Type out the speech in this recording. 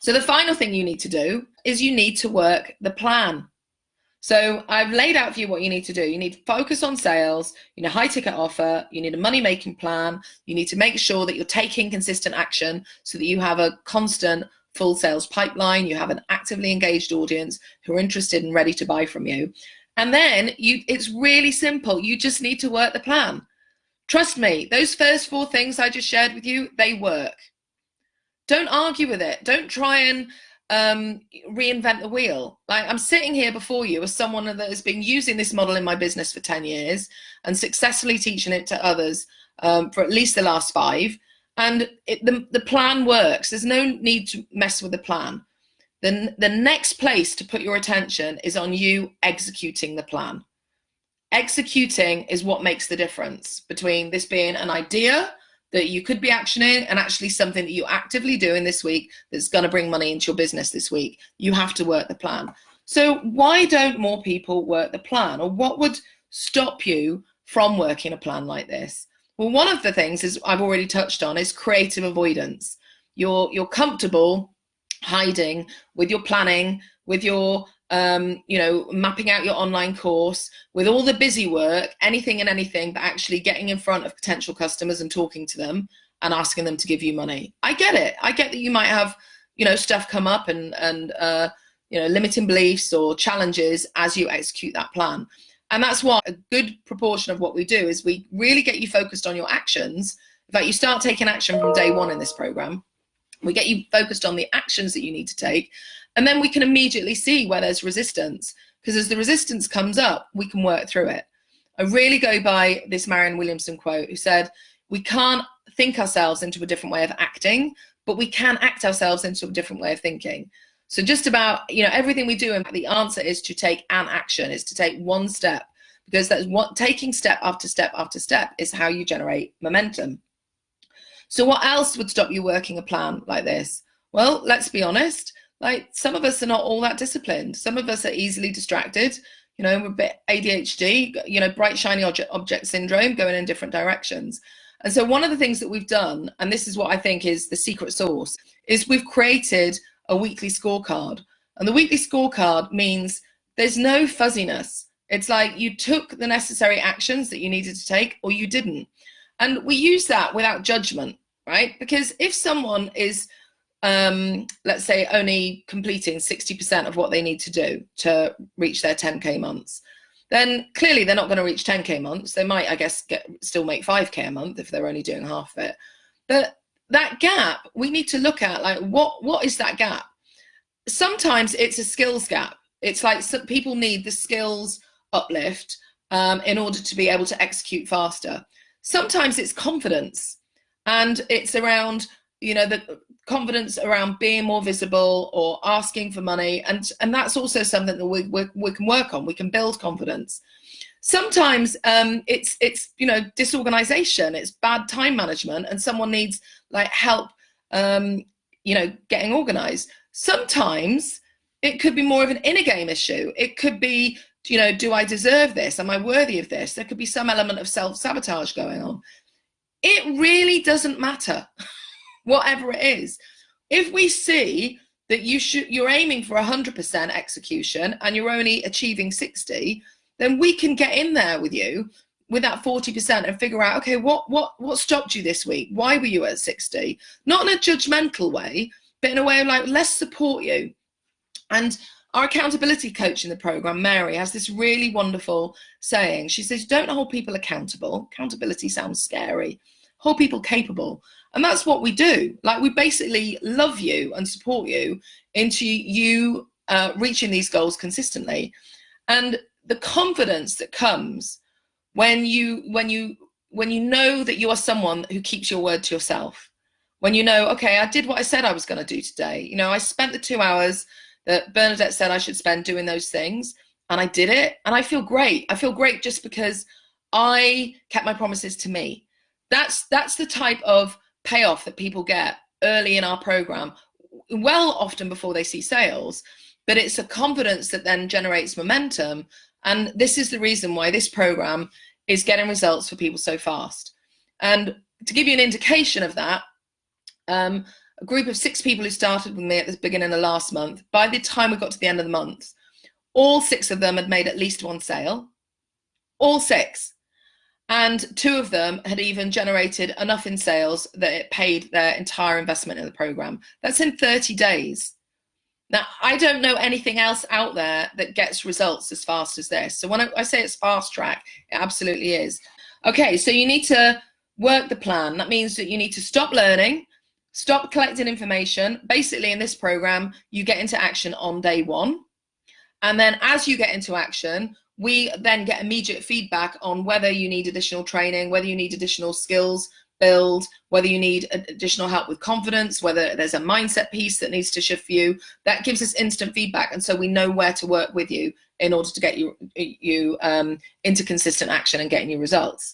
So the final thing you need to do is you need to work the plan. So I've laid out for you what you need to do. You need to focus on sales, you need a high ticket offer, you need a money making plan, you need to make sure that you're taking consistent action so that you have a constant full sales pipeline, you have an actively engaged audience who are interested and ready to buy from you. And then you it's really simple. You just need to work the plan. Trust me, those first four things I just shared with you, they work. Don't argue with it. Don't try and um, reinvent the wheel. Like I'm sitting here before you as someone that has been using this model in my business for 10 years and successfully teaching it to others um, for at least the last five. And it, the, the plan works. There's no need to mess with the plan. Then the next place to put your attention is on you executing the plan. Executing is what makes the difference between this being an idea that you could be actioning and actually something that you're actively doing this week that's going to bring money into your business this week. You have to work the plan. So why don't more people work the plan or what would stop you from working a plan like this? Well, one of the things is I've already touched on is creative avoidance. You're, you're comfortable hiding with your planning, with your um, you know, mapping out your online course with all the busy work, anything and anything, but actually getting in front of potential customers and talking to them and asking them to give you money. I get it. I get that you might have, you know, stuff come up and, and uh, you know, limiting beliefs or challenges as you execute that plan. And that's why a good proportion of what we do is we really get you focused on your actions. In fact, you start taking action from day one in this program. We get you focused on the actions that you need to take and then we can immediately see where there's resistance because as the resistance comes up, we can work through it. I really go by this Marianne Williamson quote who said, we can't think ourselves into a different way of acting, but we can act ourselves into a different way of thinking. So just about, you know, everything we do, and the answer is to take an action, is to take one step, because that's what taking step after step after step is how you generate momentum. So what else would stop you working a plan like this? Well, let's be honest, like some of us are not all that disciplined. Some of us are easily distracted. You know, we're a bit ADHD, you know, bright, shiny object, object syndrome going in different directions. And so one of the things that we've done, and this is what I think is the secret sauce, is we've created a weekly scorecard. And the weekly scorecard means there's no fuzziness. It's like you took the necessary actions that you needed to take or you didn't. And we use that without judgment, right? Because if someone is um, let's say only completing 60% of what they need to do to reach their 10k months then clearly they're not going to reach 10k months. They might i guess get still make 5k a month if they're only doing half of it. But that gap we need to look at like what what is that gap? Sometimes it's a skills gap. It's like some people need the skills uplift um, in order to be able to execute faster. Sometimes it's confidence and it's around you know the confidence around being more visible or asking for money. And and that's also something that we, we, we can work on. We can build confidence. Sometimes um, it's it's you know disorganization. It's bad time management and someone needs like help um, you know getting organized. Sometimes it could be more of an inner game issue. It could be you know do i deserve this? Am i worthy of this? There could be some element of self-sabotage going on. It really doesn't matter whatever it is. If we see that you should you're aiming for 100% execution and you're only achieving 60, then we can get in there with you with that 40% and figure out okay what what what stopped you this week? Why were you at 60 not in a judgmental way but in a way of like let's support you. And our accountability coach in the program mary has this really wonderful saying. She says don't hold people accountable. Accountability sounds scary. Hold people capable and that's what we do. Like we basically love you and support you into you uh, reaching these goals consistently. And the confidence that comes when you when you when you know that you are someone who keeps your word to yourself when you know okay i did what i said i was going to do today you know i spent the two hours that bernadette said i should spend doing those things and i did it and i feel great i feel great just because i kept my promises to me that's that's the type of payoff that people get early in our program, well often before they see sales, but it's a confidence that then generates momentum. And this is the reason why this program is getting results for people so fast. And to give you an indication of that, um, a group of six people who started with me at the beginning of last month. By the time we got to the end of the month, all six of them had made at least one sale. All six. And two of them had even generated enough in sales that it paid their entire investment in the program. That's in 30 days. Now, I don't know anything else out there that gets results as fast as this. So when I, say it's fast track, it absolutely is. Okay, so you need to work the plan. That means that you need to stop learning, stop collecting information. Basically, in this program, you get into action on day one. And then as you get into action, we then get immediate feedback on whether you need additional training, whether you need additional skills build, whether you need additional help with confidence, whether there's a mindset piece that needs to shift for you. That gives us instant feedback. And so we know where to work with you in order to get you, you um, into consistent action and getting you results.